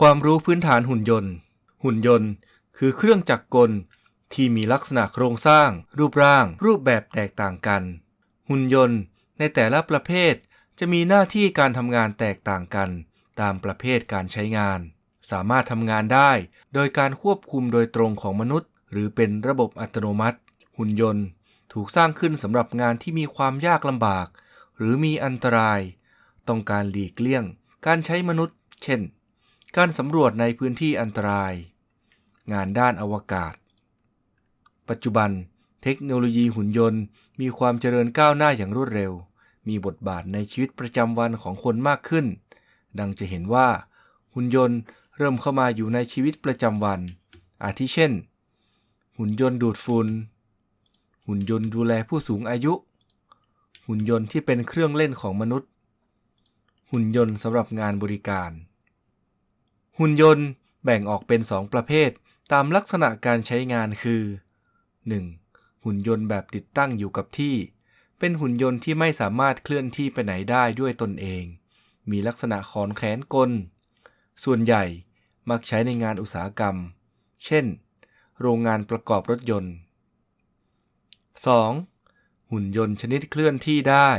ความรู้พื้นฐานหุ่นยนต์ หุ่นยนต์ คือเครื่องจักรกล ที่มีลักษณะโครงสร้าง รูปร่าง รูปแบบแตกต่างกัน หุ่นยนต์ ในแต่ละประเภทจะมีหน้าที่การทำงานแตกต่างกัน ตามประเภทการใช้งาน สามารถทำงานได้ โดยการควบคุมโดยตรงของมนุษย์ หรือเป็นระบบอัตโนมัติ หุ่นยนต์ ถูกสร้างขึ้นสำหรับงานที่มีความยากลำบาก หรือมีอันตราย ต้องการหลีกเลี่ยง การใช้มนุษย์ เช่น การสำรวจในพื้นที่อันตราย งานด้านอวกาศ ปัจจุบัน เทคโนโลยีหุ่นยนต์ มีความเจริญก้าวหน้าอย่างรวดเร็ว มีบทบาทในชีวิตประจำวันของคนมากขึ้น ดังจะเห็นว่า หุ่นยนต์เริ่มเข้ามาอยู่ในชีวิตประจำวัน อาทิเช่น หุ่นยนต์ดูดฝุ่นหุ่นยนต์ดูแลผู้สูงอายุ หุ่นยนต์ที่เป็นเครื่องเล่นของมนุษย์ หุ่นยนต์สำหรับงานบริการ หุ่นยนต์แบ่งออกเป็นสองประเภท ตามลักษณะการใช้งานคือ 1. หุ่นยนต์แบบติดตั้งอยู่กับที่ เป็นหุ่นยนต์ที่ไม่สามารถเคลื่อนที่ไปไหนได้ด้วยตนเอง มีลักษณะขอนแขนกล ส่วนใหญ่มักใช้ในงานอุตสาหกรรม เช่น โรงงานประกอบรถยนต์ 2. หุ่นยนต์ชนิดเคลื่อนที่ได้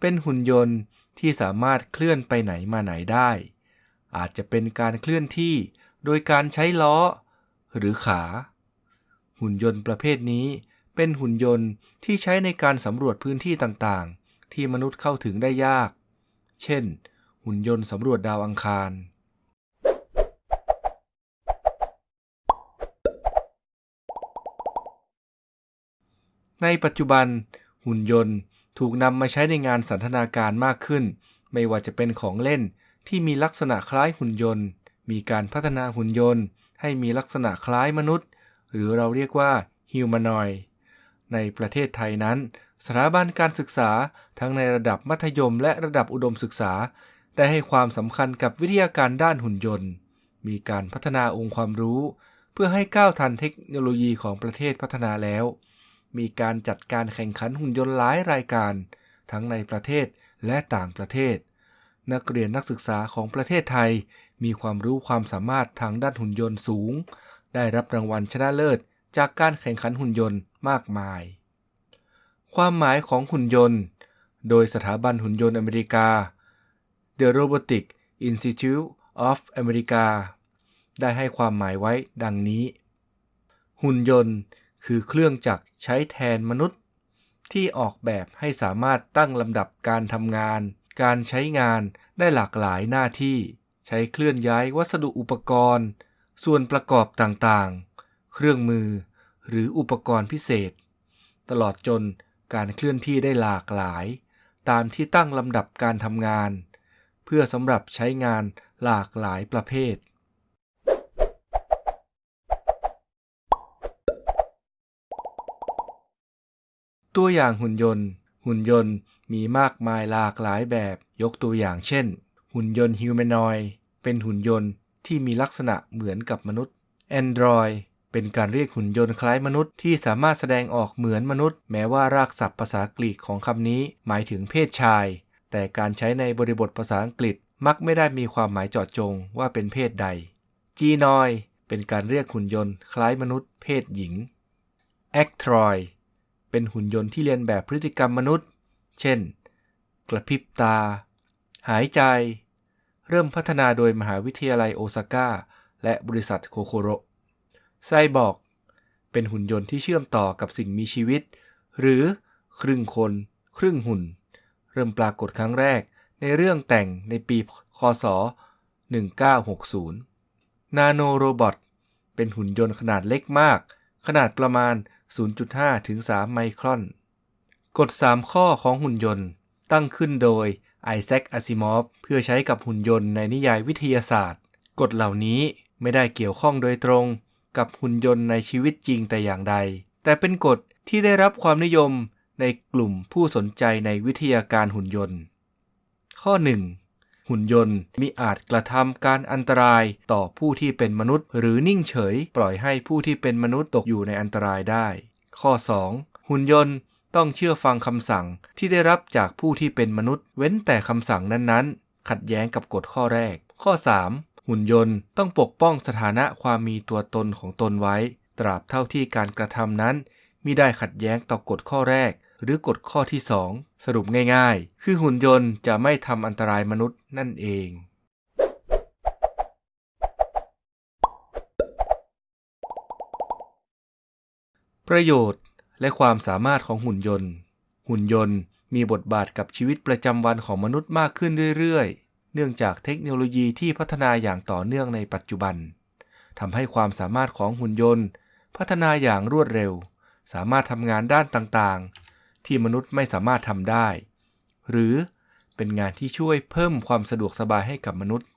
เป็นหุ่นยนต์ที่สามารถเคลื่อนไปไหนมาไหนได้ อาจจะเป็นการเคลื่อนที่โดยการใช้ล้อ หรือขา หุ่นยนต์ประเภทนี้เป็นหุ่นยนต์ที่ใช้ในการสำรวจพื้นที่ต่างๆ ที่มนุษย์เข้าถึงได้ยาก เช่น หุ่นยนต์สำรวจดาวอังคารในปัจจุบัน หุ่นยนต์ถูกนำมาใช้ในงานสันทนาการมากขึ้น ไม่ว่าจะเป็นของเล่น ที่มีลักษณะคล้ายหุ่นยนต์ มีการพัฒนาหุ่นยนต์ ให้มีลักษณะคล้ายมนุษย์ หรือเราเรียกว่าฮิวแมนอยในประเทศไทยนั้น สถาบันการศึกษาทั้งในระดับมัธยมและระดับอุดมศึกษา ได้ให้ความสำคัญกับวิทยาการด้านหุ่นยนต์ มีการพัฒนาองค์ความรู้ เพื่อให้ก้าวทันเทคโนโลยีของประเทศพัฒนาแล้ว มีการจัดการแข่งขันหุ่นยนต์หลายรายการ ทั้งในประเทศและต่างประเทศ นักเรียนนักศึกษาของประเทศไทย มีความรู้ความสามารถทางด้านหุ่นยนต์สูง ได้รับรางวัลชนะเลิศ จากการแข่งขันหุ่นยนต์มากมาย ความหมายของหุ่นยนต์ โดยสถาบันหุ่นยนต์อเมริกา The Robotic Institute of America ได้ให้ความหมายไว้ดังนี้ หุ่นยนต์คือเครื่องจักรใช้แทนมนุษย์ ที่ออกแบบให้สามารถตั้งลำดับการทำงาน การใช้งานได้หลากหลายหน้าที่ ใช้เคลื่อนย้ายวัสดุอุปกรณ์ ส่วนประกอบต่างๆ เครื่องมือ หรืออุปกรณ์พิเศษ ตลอดจนการเคลื่อนที่ได้หลากหลาย ตามที่ตั้งลำดับการทำงาน เพื่อสำหรับใช้งานหลากหลายประเภท ตัวอย่างหุ่นยนต์ หุ่นยนต์มีมากมายหลากหลายแบบยกตัวอย่างเช่น หุ่นยนต์ฮิวแมนอยเป็นหุ่นยนต์ที่มีลักษณะเหมือนกับมนุษย์ Android เป็นการเรียกหุ่นยนต์คล้ายมนุษย์ที่สามารถแสดงออกเหมือนมนุษย์ แม้ว่ารากศัพท์ภาษากรีกของคำนี้ หมายถึงเพศชาย แต่การใช้ในบริบทภาษาอังกฤษมักไม่ได้มีความหมายเจาะจงว่าเป็นเพศใด Gynoid เป็นการเรียกหุ่นยนต์คล้ายมนุษย์เพศหญิง Actroid เป็นหุ่นยนต์ที่เลียนแบบพฤติกรรมมนุษย์ เช่น กระพริบตา หายใจ เริ่มพัฒนาโดยมหาวิทยาลัยโอซาก้า และบริษัทโคโคโรไซบอร์กเป็นหุ่นยนต์ที่เชื่อมต่อกับสิ่งมีชีวิต หรือครึ่งคน ครึ่งหุ่น เริ่มปรากฏครั้งแรกในเรื่องแต่งในปีคศ 1960 นาโนโรบอทเป็นหุ่นยนต์ขนาดเล็กมาก ขนาดประมาณ 0.5 ถึง 3 ไมครอน กฎ 3 ข้อของหุ่นยนต์ตั้งขึ้นโดยไอแซคอาซิมอฟเพื่อใช้กับหุ่นยนต์ในนิยายวิทยาศาสตร์ กฎเหล่านี้ไม่ได้เกี่ยวข้องโดยตรงกับหุ่นยนต์ในชีวิตจริงแต่อย่างใด แต่เป็นกฎที่ได้รับความนิยมในกลุ่มผู้สนใจในวิทยาการหุ่นยนต์ ข้อ 1. หุ่นยนต์มีอาจกระทำการอันตรายต่อผู้ที่เป็นมนุษย์ หรือนิ่งเฉย ปล่อยให้ผู้ที่เป็นมนุษย์ตกอยู่ในอันตรายได้ ข้อ 2. หุ่นยนต์ต้องเชื่อฟังคำสั่งที่ได้รับจากผู้ที่เป็นมนุษย์ เว้นแต่คำสั่งนั้นๆ ขัดแย้งกับกฎข้อแรก ข้อ 3. หุ่นยนต์ต้องปกป้องสถานะความมีตัวตนของตนไว้ ตราบเท่าที่การกระทำนั้นมิได้ขัดแย้งต่อกฎข้อแรก หรือกฎข้อที่ 2 สรุปง่ายๆ คือหุ่นยนต์จะไม่ทำอันตรายมนุษย์นั่นเอง ประโยชน์และความสามารถของหุ่นยนต์ หุ่นยนต์มีบทบาทกับชีวิตประจำวันของมนุษย์มากขึ้นเรื่อยๆ เนื่องจากเทคโนโลยีที่พัฒนาอย่างต่อเนื่องในปัจจุบันทำให้ความสามารถของหุ่นยนต์ พัฒนาอย่างรวดเร็ว สามารถทำงานด้านต่างๆ ที่มนุษย์ไม่สามารถทำได้ หรือเป็นงานที่ช่วยเพิ่มความสะดวกสบายให้กับมนุษย์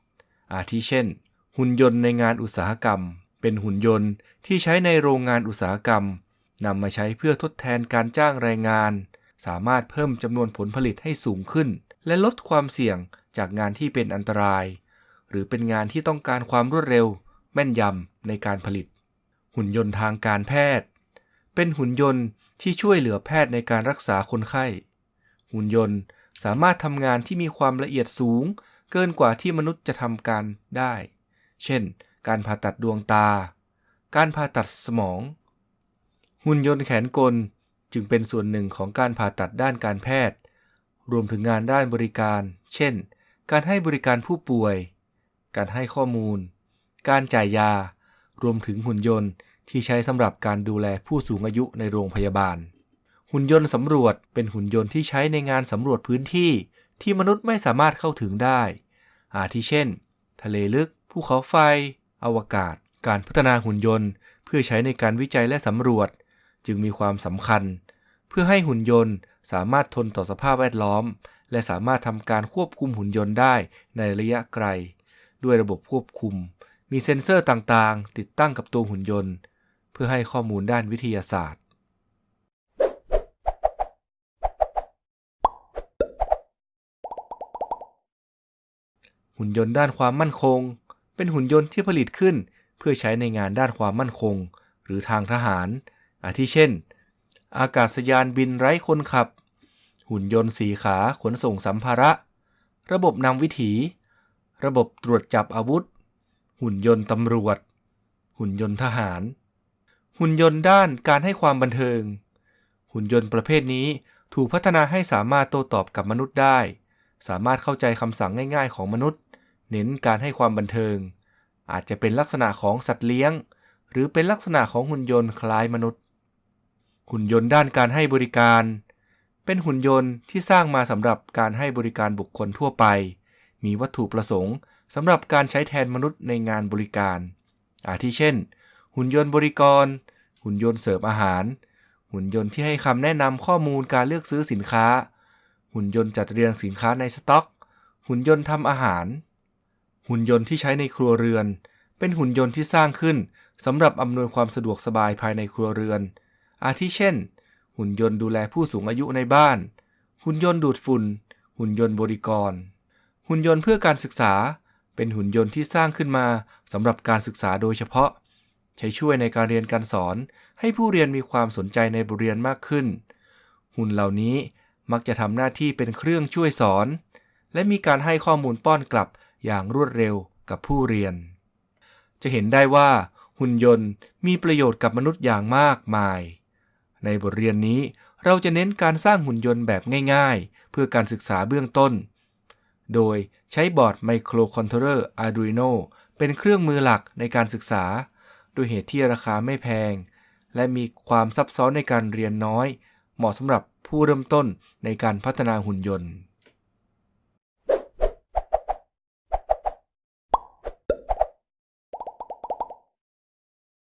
อาทิเช่น หุ่นยนต์ในงานอุตสาหกรรม เป็นหุ่นยนต์ที่ใช้ในโรงงานอุตสาหกรรมนำมาใช้เพื่อทดแทนการจ้างแรงงาน สามารถเพิ่มจำนวนผลผลิตให้สูงขึ้น และลดความเสี่ยงจากงานที่เป็นอันตราย หรือเป็นงานที่ต้องการความรวดเร็ว แม่นยำในการผลิต หุ่นยนต์ทางการแพทย์ เป็นหุ่นยนต์ ที่ช่วยเหลือแพทย์ในการรักษาคนไข้ หุ่นยนต์สามารถทำงานที่มีความละเอียดสูง เกินกว่าที่มนุษย์จะทำการได้ เช่น การผ่าตัดดวงตา การผ่าตัดสมอง หุ่นยนต์แขนกลจึงเป็นส่วนหนึ่งของการผ่าตัดด้านการแพทย์ รวมถึงงานด้านบริการ เช่น การให้บริการผู้ป่วย การให้ข้อมูล การจ่ายยา รวมถึงหุ่นยนต์ ที่ใช้สำหรับการดูแลผู้สูงอายุในโรงพยาบาล หุ่นยนต์สำรวจเป็นหุ่นยนต์ที่ใช้ในงานสำรวจพื้นที่ที่มนุษย์ไม่สามารถเข้าถึงได้ อาทิเช่น ทะเลลึก ภูเขาไฟ อวกาศ การพัฒนาหุ่นยนต์ เพื่อใช้ในการวิจัยและสำรวจ จึงมีความสำคัญ เพื่อให้หุ่นยนต์สามารถทนต่อสภาพแวดล้อม และสามารถทำการควบคุมหุ่นยนต์ได้ในระยะไกล ด้วยระบบควบคุม มีเซ็นเซอร์ต่างๆ ติดตั้งกับตัวหุ่นยนต์ พื่อให้ข้อมูลด้านวิทยาศาสตร์ หุ่นยนต์ด้านความมั่นคง เป็นหุ่นยนต์ที่ผลิตขึ้น เพื่อใช้ในงานด้านความมั่นคง หรือทางทหาร อาทิเช่น อากาศยานบินไร้คนขับ หุ่นยนต์สีขาขนส่งสัมภาระ ระบบนำวิถี ระบบตรวจจับอาวุธ หุ่นยนต์ตำรวจ หุ่นยนต์ทหาร หุ่นยนต์ด้านการให้ความบันเทิง หุ่นยนต์ประเภทนี้ถูกพัฒนาให้สามารถโต้ตอบกับมนุษย์ได้ สามารถเข้าใจคำสั่งง่ายๆ ของมนุษย์ เน้นการให้ความบันเทิง อาจจะเป็นลักษณะของสัตว์เลี้ยง หรือเป็นลักษณะของหุ่นยนต์คล้ายมนุษย์ หุ่นยนต์ด้านการให้บริการ เป็นหุ่นยนต์ที่สร้างมาสำหรับการให้บริการบุคคลทั่วไป มีวัตถุประสงค์สำหรับการใช้แทนมนุษย์ในงานบริการ อาทิเช่น หุ่นยนต์บริกร หุ่นยนต์เสิร์ฟอาหาร หุ่นยนต์ที่ให้คำแนะนำข้อมูลการเลือกซื้อสินค้า หุ่นยนต์จัดเรียงสินค้าในสต็อก หุ่นยนต์ทำอาหาร หุ่นยนต์ที่ใช้ในครัวเรือน เป็นหุ่นยนต์ที่สร้างขึ้นสำหรับอำนวยความสะดวกสบายภายในครัวเรือน อาทิเช่น หุ่นยนต์ดูแลผู้สูงอายุในบ้าน หุ่นยนต์ดูดฝุ่น หุ่นยนต์บริกร หุ่นยนต์เพื่อการศึกษา เป็นหุ่นยนต์ที่สร้างขึ้นมาสำหรับการศึกษาโดยเฉพาะ ใช้ช่วยในการเรียนการสอน ให้ผู้เรียนมีความสนใจในบทเรียนมากขึ้น หุ่นเหล่านี้มักจะทำหน้าที่เป็นเครื่องช่วยสอน และมีการให้ข้อมูลป้อนกลับอย่างรวดเร็วกับผู้เรียน จะเห็นได้ว่า หุ่นยนต์มีประโยชน์กับมนุษย์อย่างมากมาย ในบทเรียนนี้เราจะเน้นการสร้างหุ่นยนต์แบบง่าย ๆ เพื่อการศึกษาเบื้องต้น โดยใช้บอร์ดไมโครคอนโทรเลอร์ Arduino เป็นเครื่องมือหลักในการศึกษา ด้วยเหตุที่ราคาไม่แพง และมีความซับซ้อนในการเรียนน้อย เหมาะสำหรับผู้เริ่มต้นในการพัฒนาหุ่นยนต์